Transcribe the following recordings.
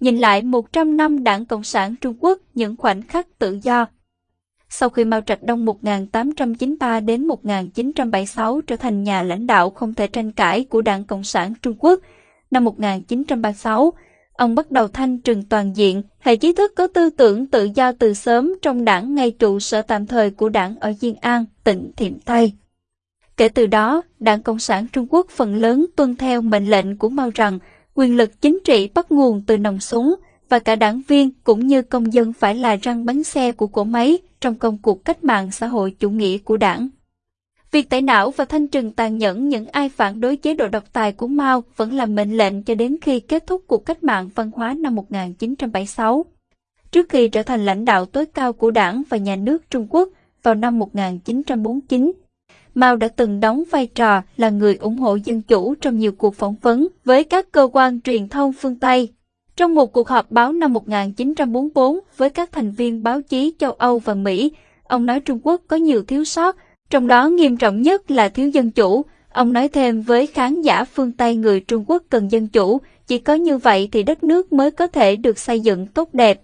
nhìn lại 100 năm Đảng Cộng sản Trung Quốc những khoảnh khắc tự do. Sau khi Mao Trạch Đông 1893 đến 1976 trở thành nhà lãnh đạo không thể tranh cãi của Đảng Cộng sản Trung Quốc, năm 1936, ông bắt đầu thanh trừng toàn diện hệ trí thức có tư tưởng tự do từ sớm trong đảng ngay trụ sở tạm thời của đảng ở Diên An, tỉnh Thiểm Tây. Kể từ đó, Đảng Cộng sản Trung Quốc phần lớn tuân theo mệnh lệnh của Mao rằng quyền lực chính trị bắt nguồn từ nòng súng và cả đảng viên cũng như công dân phải là răng bánh xe của cỗ máy trong công cuộc cách mạng xã hội chủ nghĩa của đảng. Việc tẩy não và thanh trừng tàn nhẫn những ai phản đối chế độ độc tài của Mao vẫn là mệnh lệnh cho đến khi kết thúc cuộc cách mạng văn hóa năm 1976. Trước khi trở thành lãnh đạo tối cao của đảng và nhà nước Trung Quốc vào năm 1949, Mao đã từng đóng vai trò là người ủng hộ dân chủ trong nhiều cuộc phỏng vấn với các cơ quan truyền thông phương Tây. Trong một cuộc họp báo năm 1944 với các thành viên báo chí châu Âu và Mỹ, ông nói Trung Quốc có nhiều thiếu sót, trong đó nghiêm trọng nhất là thiếu dân chủ. Ông nói thêm với khán giả phương Tây người Trung Quốc cần dân chủ, chỉ có như vậy thì đất nước mới có thể được xây dựng tốt đẹp.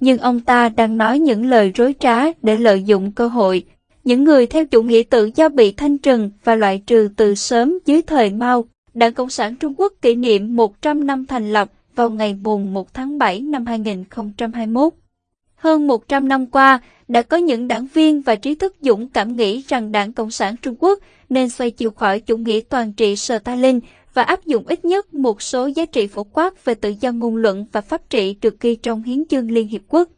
Nhưng ông ta đang nói những lời rối trá để lợi dụng cơ hội, những người theo chủ nghĩa tự do bị thanh trừng và loại trừ từ sớm dưới thời Mao. Đảng Cộng sản Trung Quốc kỷ niệm 100 năm thành lập vào ngày mùng 1 tháng 7 năm 2021. Hơn 100 năm qua, đã có những đảng viên và trí thức dũng cảm nghĩ rằng Đảng Cộng sản Trung Quốc nên xoay chiều khỏi chủ nghĩa toàn trị Stalin và áp dụng ít nhất một số giá trị phổ quát về tự do ngôn luận và pháp trị được ghi trong Hiến chương Liên Hiệp Quốc.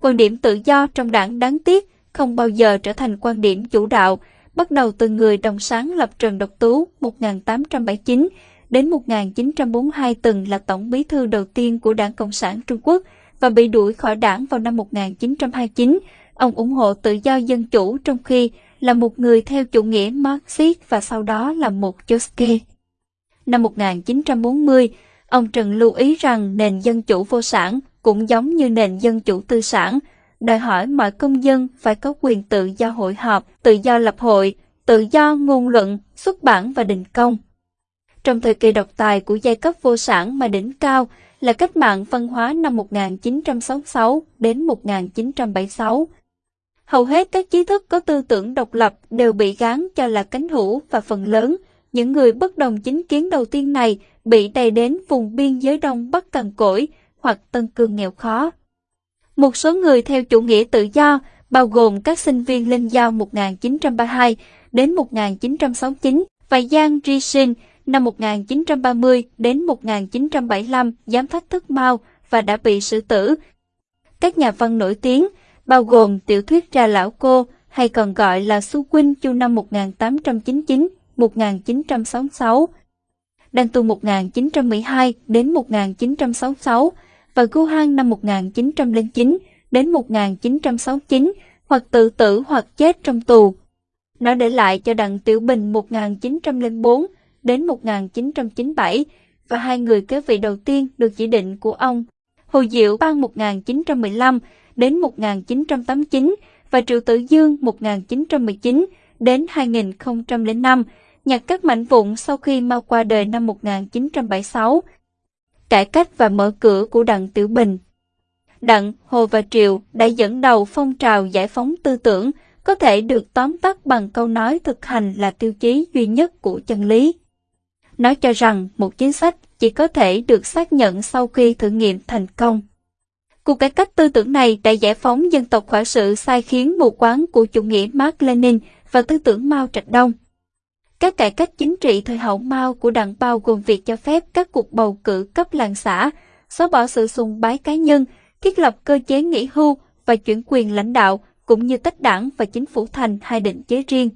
Quan điểm tự do trong đảng đáng tiếc không bao giờ trở thành quan điểm chủ đạo, bắt đầu từ người đồng sáng lập Trần Độc Tú 1879 đến 1942 từng là tổng bí thư đầu tiên của Đảng Cộng sản Trung Quốc và bị đuổi khỏi đảng vào năm 1929. Ông ủng hộ tự do dân chủ trong khi là một người theo chủ nghĩa Marxist và sau đó là một Trotsky. Năm 1940, ông Trần lưu ý rằng nền dân chủ vô sản cũng giống như nền dân chủ tư sản, đòi hỏi mọi công dân phải có quyền tự do hội họp, tự do lập hội, tự do ngôn luận, xuất bản và đình công. Trong thời kỳ độc tài của giai cấp vô sản mà đỉnh cao là cách mạng văn hóa năm 1966 đến 1976. Hầu hết các trí thức có tư tưởng độc lập đều bị gán cho là cánh hữu và phần lớn, những người bất đồng chính kiến đầu tiên này bị đầy đến vùng biên giới đông Bắc Cằn Cỗi hoặc Tân Cương nghèo khó. Một số người theo chủ nghĩa tự do, bao gồm các sinh viên Linh Giao 1932 đến 1969 và Giang Rishin năm 1930 đến 1975 giám phát thức Mao và đã bị xử tử. Các nhà văn nổi tiếng, bao gồm tiểu thuyết Ra Lão Cô hay còn gọi là Su Quynh chu năm 1899-1966, Đan Tu 1912 đến 1966 và Gu Hang năm 1909 đến 1969 hoặc tự tử hoặc chết trong tù. Nó để lại cho Đặng Tiểu Bình 1904 đến 1997 và hai người kế vị đầu tiên được chỉ định của ông, Hồ Diệu Bang 1915 đến 1989 và Triệu Tử Dương 1919 đến 2005, nhặt các mảnh vụn sau khi mau qua đời năm 1976. Cải cách và mở cửa của Đặng Tiểu Bình Đặng, Hồ và Triệu đã dẫn đầu phong trào giải phóng tư tưởng, có thể được tóm tắt bằng câu nói thực hành là tiêu chí duy nhất của chân lý nói cho rằng một chính sách chỉ có thể được xác nhận sau khi thử nghiệm thành công. Cuộc cải cách tư tưởng này đã giải phóng dân tộc khỏi sự sai khiến mù quáng của chủ nghĩa Mark Lenin và tư tưởng Mao Trạch Đông. Các cải cách chính trị thời hậu Mao của đảng bao gồm việc cho phép các cuộc bầu cử cấp làng xã, xóa bỏ sự sùng bái cá nhân, thiết lập cơ chế nghỉ hưu và chuyển quyền lãnh đạo, cũng như tách đảng và chính phủ thành hai định chế riêng.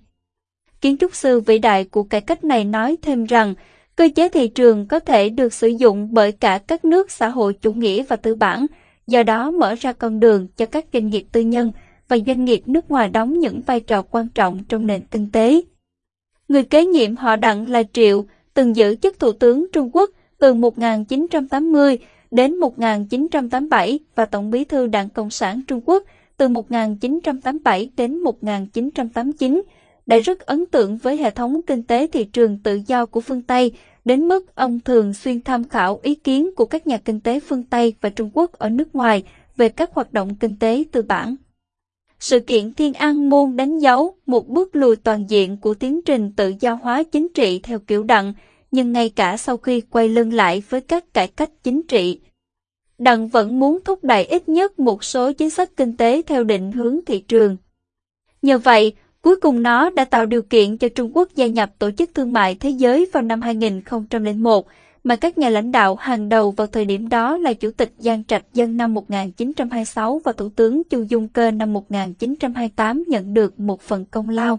Kiến trúc sư vĩ đại của cải cách này nói thêm rằng, cơ chế thị trường có thể được sử dụng bởi cả các nước xã hội chủ nghĩa và tư bản, do đó mở ra con đường cho các doanh nghiệp tư nhân và doanh nghiệp nước ngoài đóng những vai trò quan trọng trong nền kinh tế. Người kế nhiệm họ Đặng là Triệu, từng giữ chức Thủ tướng Trung Quốc từ 1980 đến 1987 và Tổng bí thư Đảng Cộng sản Trung Quốc từ 1987 đến 1989 đã rất ấn tượng với hệ thống kinh tế thị trường tự do của phương Tây, đến mức ông thường xuyên tham khảo ý kiến của các nhà kinh tế phương Tây và Trung Quốc ở nước ngoài về các hoạt động kinh tế tư bản. Sự kiện Thiên An Môn đánh dấu một bước lùi toàn diện của tiến trình tự do hóa chính trị theo kiểu đặng, nhưng ngay cả sau khi quay lưng lại với các cải cách chính trị, Đặng vẫn muốn thúc đẩy ít nhất một số chính sách kinh tế theo định hướng thị trường. Nhờ vậy, cuối cùng nó đã tạo điều kiện cho Trung Quốc gia nhập Tổ chức Thương mại Thế giới vào năm 2001, mà các nhà lãnh đạo hàng đầu vào thời điểm đó là Chủ tịch Giang Trạch Dân năm 1926 và Thủ tướng Chu Dung Cơ năm 1928 nhận được một phần công lao.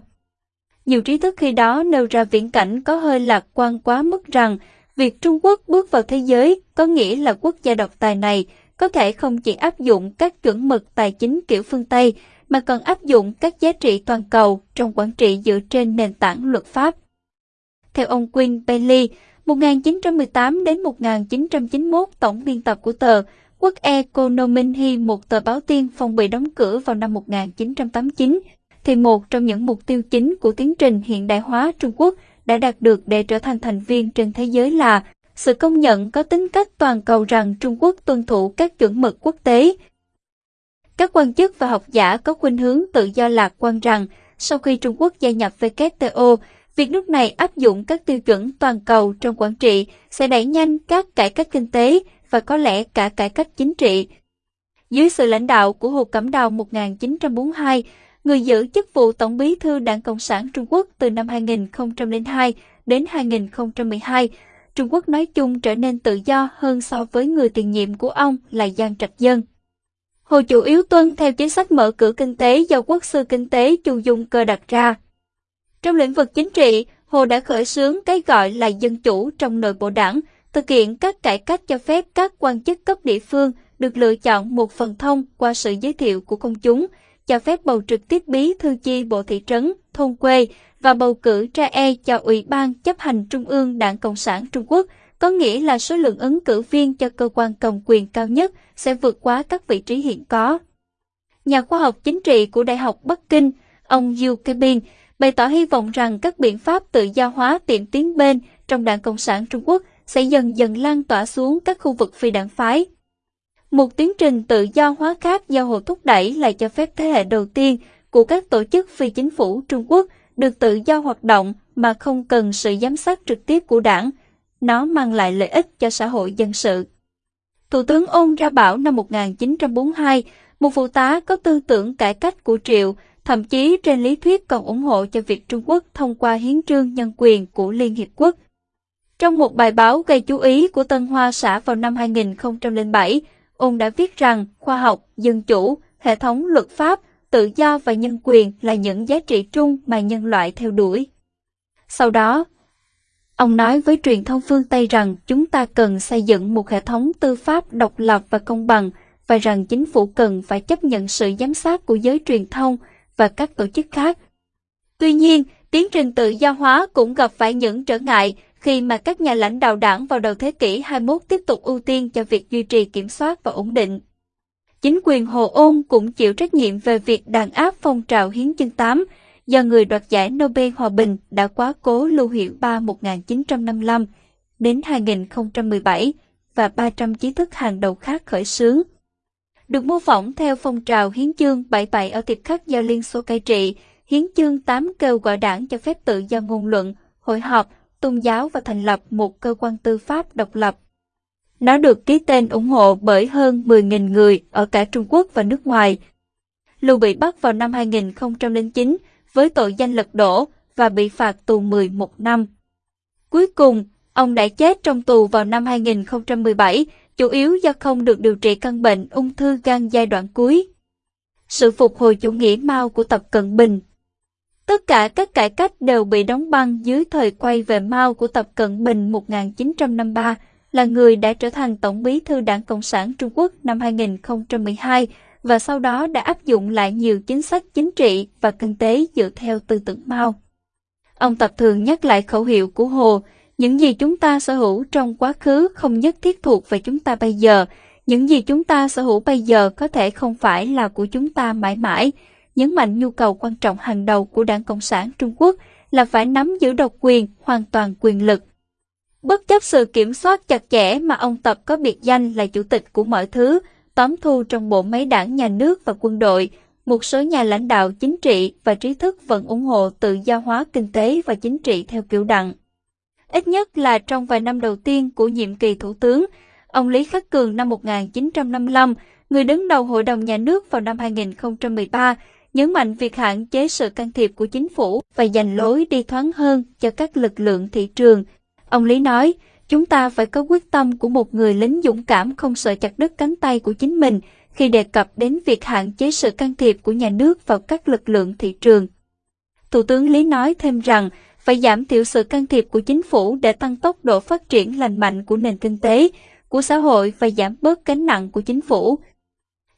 Nhiều trí thức khi đó nêu ra viễn cảnh có hơi lạc quan quá mức rằng việc Trung Quốc bước vào thế giới có nghĩa là quốc gia độc tài này có thể không chỉ áp dụng các chuẩn mực tài chính kiểu phương Tây, mà còn áp dụng các giá trị toàn cầu trong quản trị dựa trên nền tảng luật pháp. Theo ông Quinn Bailey, 1918 đến 1991 tổng biên tập của tờ Quốc Economy một tờ báo tiên phong bị đóng cửa vào năm 1989, thì một trong những mục tiêu chính của tiến trình hiện đại hóa Trung Quốc đã đạt được để trở thành thành viên trên thế giới là sự công nhận có tính cách toàn cầu rằng Trung Quốc tuân thủ các chuẩn mực quốc tế. Các quan chức và học giả có khuynh hướng tự do lạc quan rằng sau khi Trung Quốc gia nhập WTO, việc nước này áp dụng các tiêu chuẩn toàn cầu trong quản trị sẽ đẩy nhanh các cải cách kinh tế và có lẽ cả cải cách chính trị. Dưới sự lãnh đạo của Hồ Cẩm Đào 1942, người giữ chức vụ Tổng bí thư Đảng Cộng sản Trung Quốc từ năm 2002 đến 2012, Trung Quốc nói chung trở nên tự do hơn so với người tiền nhiệm của ông là Giang Trạch Dân. Hồ chủ yếu tuân theo chính sách mở cửa kinh tế do quốc sư kinh tế Chu Dung Cơ đặt ra. Trong lĩnh vực chính trị, Hồ đã khởi xướng cái gọi là dân chủ trong nội bộ đảng, thực hiện các cải cách cho phép các quan chức cấp địa phương được lựa chọn một phần thông qua sự giới thiệu của công chúng, cho phép bầu trực tiếp bí thư chi bộ thị trấn, thôn quê và bầu cử tra e cho Ủy ban chấp hành Trung ương Đảng Cộng sản Trung Quốc, có nghĩa là số lượng ứng cử viên cho cơ quan cầm quyền cao nhất sẽ vượt quá các vị trí hiện có. Nhà khoa học chính trị của Đại học Bắc Kinh, ông Yu Kebin, bày tỏ hy vọng rằng các biện pháp tự do hóa tiệm tiến bên trong Đảng Cộng sản Trung Quốc sẽ dần dần lan tỏa xuống các khu vực phi đảng phái. Một tiến trình tự do hóa khác do Hồ thúc đẩy là cho phép thế hệ đầu tiên của các tổ chức phi chính phủ Trung Quốc được tự do hoạt động mà không cần sự giám sát trực tiếp của đảng. Nó mang lại lợi ích cho xã hội dân sự. Thủ tướng ôn ra bảo năm 1942, một phụ tá có tư tưởng cải cách của Triệu, thậm chí trên lý thuyết còn ủng hộ cho việc Trung Quốc thông qua hiến trương nhân quyền của Liên Hiệp Quốc. Trong một bài báo gây chú ý của Tân Hoa xã vào năm 2007, ông đã viết rằng khoa học, dân chủ, hệ thống luật pháp, tự do và nhân quyền là những giá trị chung mà nhân loại theo đuổi. Sau đó, ông nói với truyền thông phương Tây rằng chúng ta cần xây dựng một hệ thống tư pháp độc lập và công bằng và rằng chính phủ cần phải chấp nhận sự giám sát của giới truyền thông và các tổ chức khác. Tuy nhiên, tiến trình tự do hóa cũng gặp phải những trở ngại khi mà các nhà lãnh đạo đảng vào đầu thế kỷ 21 tiếp tục ưu tiên cho việc duy trì kiểm soát và ổn định. Chính quyền Hồ Ôn cũng chịu trách nhiệm về việc đàn áp phong trào Hiến chương 8 do người đoạt giải Nobel Hòa Bình đã quá cố Lưu Hiệu Ba 1955 đến 2017 và 300 trí thức hàng đầu khác khởi xướng. Được mô phỏng theo phong trào Hiến chương 77 ở tiệp khắc do Liên Xô cai trị, Hiến chương 8 kêu gọi đảng cho phép tự do ngôn luận, hội họp, tôn giáo và thành lập một cơ quan tư pháp độc lập. Nó được ký tên ủng hộ bởi hơn 10.000 người ở cả Trung Quốc và nước ngoài. Lưu bị bắt vào năm 2009 với tội danh lật đổ và bị phạt tù 11 năm. Cuối cùng, ông đã chết trong tù vào năm 2017, chủ yếu do không được điều trị căn bệnh ung thư gan giai đoạn cuối. Sự phục hồi chủ nghĩa Mao của Tập Cận Bình Tất cả các cải cách đều bị đóng băng dưới thời quay về Mao của Tập Cận Bình 1953, là người đã trở thành Tổng bí thư Đảng Cộng sản Trung Quốc năm 2012 và sau đó đã áp dụng lại nhiều chính sách chính trị và kinh tế dựa theo tư tưởng Mao. Ông Tập thường nhắc lại khẩu hiệu của Hồ, những gì chúng ta sở hữu trong quá khứ không nhất thiết thuộc về chúng ta bây giờ, những gì chúng ta sở hữu bây giờ có thể không phải là của chúng ta mãi mãi, nhấn mạnh nhu cầu quan trọng hàng đầu của Đảng Cộng sản Trung Quốc là phải nắm giữ độc quyền, hoàn toàn quyền lực. Bất chấp sự kiểm soát chặt chẽ mà ông Tập có biệt danh là chủ tịch của mọi thứ, tóm thu trong bộ máy đảng nhà nước và quân đội, một số nhà lãnh đạo chính trị và trí thức vẫn ủng hộ tự do hóa kinh tế và chính trị theo kiểu đặng. Ít nhất là trong vài năm đầu tiên của nhiệm kỳ thủ tướng, ông Lý Khắc Cường năm 1955, người đứng đầu Hội đồng Nhà nước vào năm 2013, nhấn mạnh việc hạn chế sự can thiệp của chính phủ và dành lối đi thoáng hơn cho các lực lượng thị trường. Ông Lý nói, chúng ta phải có quyết tâm của một người lính dũng cảm không sợ chặt đứt cánh tay của chính mình khi đề cập đến việc hạn chế sự can thiệp của nhà nước vào các lực lượng thị trường. Thủ tướng Lý nói thêm rằng, phải giảm thiểu sự can thiệp của chính phủ để tăng tốc độ phát triển lành mạnh của nền kinh tế, của xã hội và giảm bớt gánh nặng của chính phủ.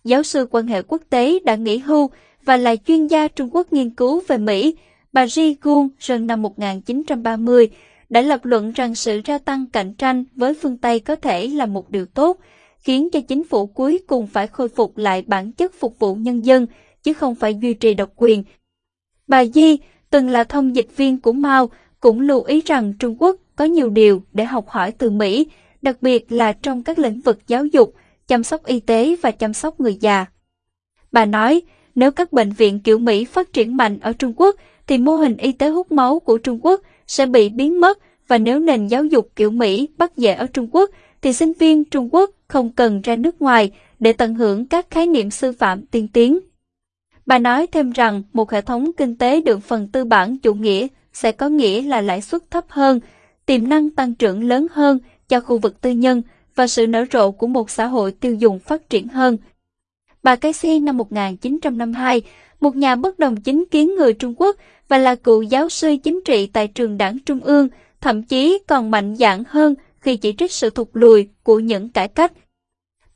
Giáo sư quan hệ quốc tế đã nghỉ hưu và là chuyên gia Trung Quốc nghiên cứu về Mỹ, bà Ji Gun rần năm 1930 đã lập luận rằng sự gia tăng cạnh tranh với phương Tây có thể là một điều tốt, khiến cho chính phủ cuối cùng phải khôi phục lại bản chất phục vụ nhân dân, chứ không phải duy trì độc quyền. Bà Di, từng là thông dịch viên của Mao, cũng lưu ý rằng Trung Quốc có nhiều điều để học hỏi từ Mỹ, đặc biệt là trong các lĩnh vực giáo dục, chăm sóc y tế và chăm sóc người già. Bà nói, nếu các bệnh viện kiểu Mỹ phát triển mạnh ở Trung Quốc, thì mô hình y tế hút máu của Trung Quốc sẽ bị biến mất và nếu nền giáo dục kiểu Mỹ bắt dễ ở Trung Quốc, thì sinh viên Trung Quốc không cần ra nước ngoài để tận hưởng các khái niệm sư phạm tiên tiến. Bà nói thêm rằng một hệ thống kinh tế được phần tư bản chủ nghĩa sẽ có nghĩa là lãi suất thấp hơn, tiềm năng tăng trưởng lớn hơn cho khu vực tư nhân và sự nở rộ của một xã hội tiêu dùng phát triển hơn. Bà Casey năm 1952, một nhà bất đồng chính kiến người Trung Quốc và là cựu giáo sư chính trị tại trường đảng Trung ương, thậm chí còn mạnh dạn hơn khi chỉ trích sự thụt lùi của những cải cách.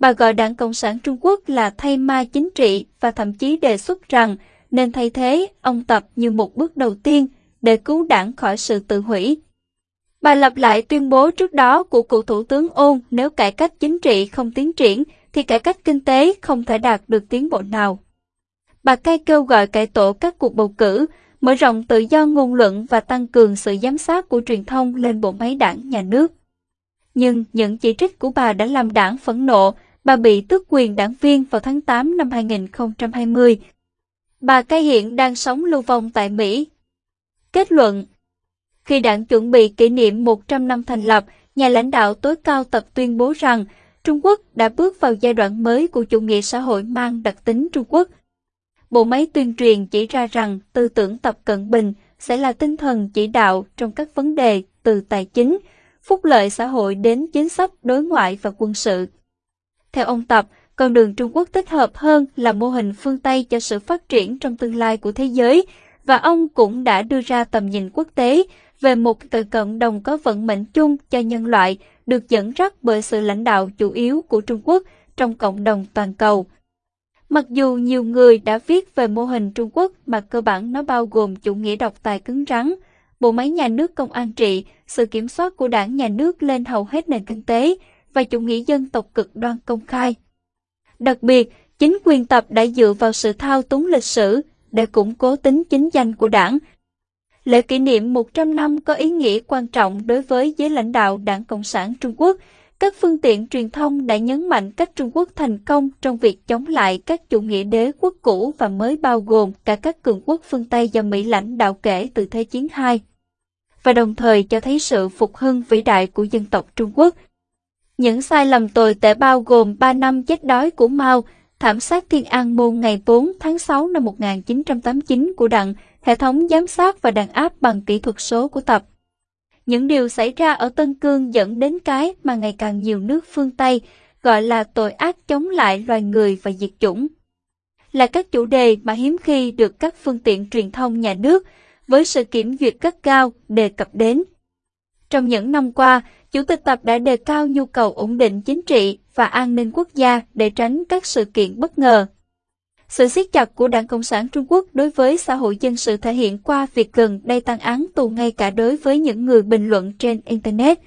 Bà gọi Đảng Cộng sản Trung Quốc là thay ma chính trị và thậm chí đề xuất rằng nên thay thế ông Tập như một bước đầu tiên để cứu đảng khỏi sự tự hủy. Bà lặp lại tuyên bố trước đó của cựu Thủ tướng Ôn nếu cải cách chính trị không tiến triển thì cải cách kinh tế không thể đạt được tiến bộ nào. Bà cai kêu gọi cải tổ các cuộc bầu cử, mở rộng tự do ngôn luận và tăng cường sự giám sát của truyền thông lên bộ máy đảng nhà nước. Nhưng những chỉ trích của bà đã làm đảng phẫn nộ, bà bị tước quyền đảng viên vào tháng 8 năm 2020. Bà cai hiện đang sống lưu vong tại Mỹ. Kết luận Khi đảng chuẩn bị kỷ niệm 100 năm thành lập, nhà lãnh đạo tối cao tập tuyên bố rằng Trung Quốc đã bước vào giai đoạn mới của chủ nghĩa xã hội mang đặc tính Trung Quốc. Bộ máy tuyên truyền chỉ ra rằng tư tưởng Tập Cận Bình sẽ là tinh thần chỉ đạo trong các vấn đề từ tài chính, phúc lợi xã hội đến chính sách đối ngoại và quân sự. Theo ông Tập, con đường Trung Quốc thích hợp hơn là mô hình phương Tây cho sự phát triển trong tương lai của thế giới, và ông cũng đã đưa ra tầm nhìn quốc tế về một tự cộng đồng có vận mệnh chung cho nhân loại, được dẫn dắt bởi sự lãnh đạo chủ yếu của Trung Quốc trong cộng đồng toàn cầu. Mặc dù nhiều người đã viết về mô hình Trung Quốc mà cơ bản nó bao gồm chủ nghĩa độc tài cứng rắn, bộ máy nhà nước công an trị, sự kiểm soát của đảng nhà nước lên hầu hết nền kinh tế và chủ nghĩa dân tộc cực đoan công khai. Đặc biệt, chính quyền tập đã dựa vào sự thao túng lịch sử để củng cố tính chính danh của đảng. Lễ kỷ niệm 100 năm có ý nghĩa quan trọng đối với giới lãnh đạo Đảng Cộng sản Trung Quốc. Các phương tiện truyền thông đã nhấn mạnh cách Trung Quốc thành công trong việc chống lại các chủ nghĩa đế quốc cũ và mới bao gồm cả các cường quốc phương Tây do Mỹ lãnh đạo kể từ Thế chiến II và đồng thời cho thấy sự phục hưng vĩ đại của dân tộc Trung Quốc. Những sai lầm tồi tệ bao gồm 3 năm chết đói của Mao, thảm sát Thiên An Môn ngày 4 tháng 6 năm 1989 của Đặng, hệ thống giám sát và đàn áp bằng kỹ thuật số của Tập. Những điều xảy ra ở Tân Cương dẫn đến cái mà ngày càng nhiều nước phương Tây gọi là tội ác chống lại loài người và diệt chủng. Là các chủ đề mà hiếm khi được các phương tiện truyền thông nhà nước với sự kiểm duyệt gắt cao đề cập đến. Trong những năm qua, Chủ tịch Tập đã đề cao nhu cầu ổn định chính trị và an ninh quốc gia để tránh các sự kiện bất ngờ. Sự siết chặt của Đảng Cộng sản Trung Quốc đối với xã hội dân sự thể hiện qua việc gần đây tăng án tù ngay cả đối với những người bình luận trên Internet.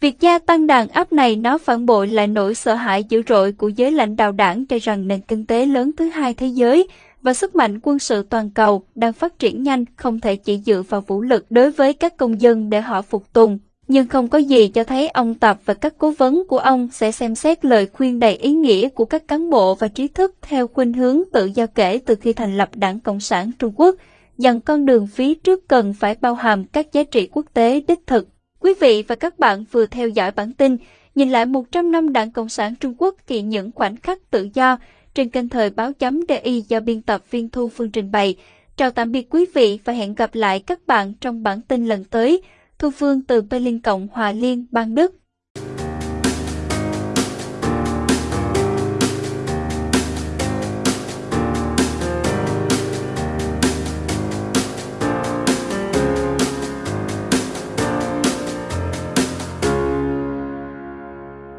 Việc gia tăng đàn áp này nó phản bội lại nỗi sợ hãi dữ dội của giới lãnh đạo đảng cho rằng nền kinh tế lớn thứ hai thế giới và sức mạnh quân sự toàn cầu đang phát triển nhanh không thể chỉ dựa vào vũ lực đối với các công dân để họ phục tùng, nhưng không có gì cho thấy ông Tập và các cố vấn của ông sẽ xem xét lời khuyên đầy ý nghĩa của các cán bộ và trí thức theo khuynh hướng tự do kể từ khi thành lập Đảng Cộng sản Trung Quốc, rằng con đường phía trước cần phải bao hàm các giá trị quốc tế đích thực. Quý vị và các bạn vừa theo dõi bản tin Nhìn lại 100 năm Đảng Cộng sản Trung Quốc kỳ những khoảnh khắc tự do trên kênh thời báo chấm DI do biên tập viên Thu Phương trình bày. Chào tạm biệt quý vị và hẹn gặp lại các bạn trong bản tin lần tới. Thu Phương từ Berlin Cộng hòa Liên bang Đức.